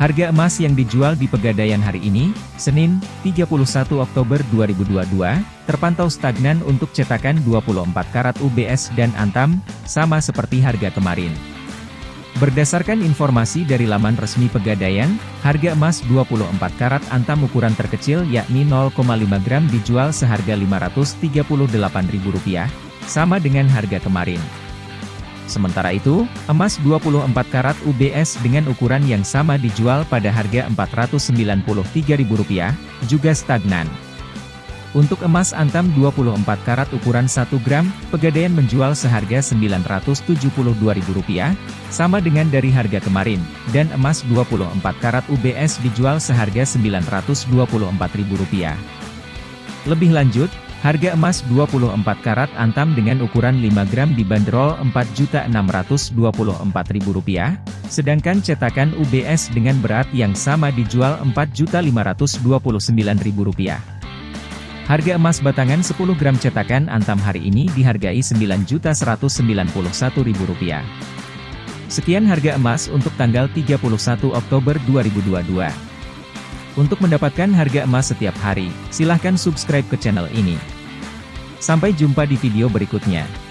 Harga emas yang dijual di Pegadaian hari ini, Senin, 31 Oktober 2022, terpantau stagnan untuk cetakan 24 karat UBS dan Antam, sama seperti harga kemarin. Berdasarkan informasi dari laman resmi Pegadaian, harga emas 24 karat Antam ukuran terkecil yakni 0,5 gram dijual seharga Rp538.000, sama dengan harga kemarin. Sementara itu, emas 24 karat UBS dengan ukuran yang sama dijual pada harga Rp493.000, juga stagnan. Untuk emas antam 24 karat ukuran 1 gram, Pegadaian menjual seharga Rp972.000, sama dengan dari harga kemarin, dan emas 24 karat UBS dijual seharga Rp924.000. Lebih lanjut, Harga emas 24 karat antam dengan ukuran 5 gram dibanderol Rp4.624.000, sedangkan cetakan UBS dengan berat yang sama dijual Rp4.529.000. Harga emas batangan 10 gram cetakan antam hari ini dihargai Rp9.191.000. Sekian harga emas untuk tanggal 31 Oktober 2022. Untuk mendapatkan harga emas setiap hari, silahkan subscribe ke channel ini. Sampai jumpa di video berikutnya.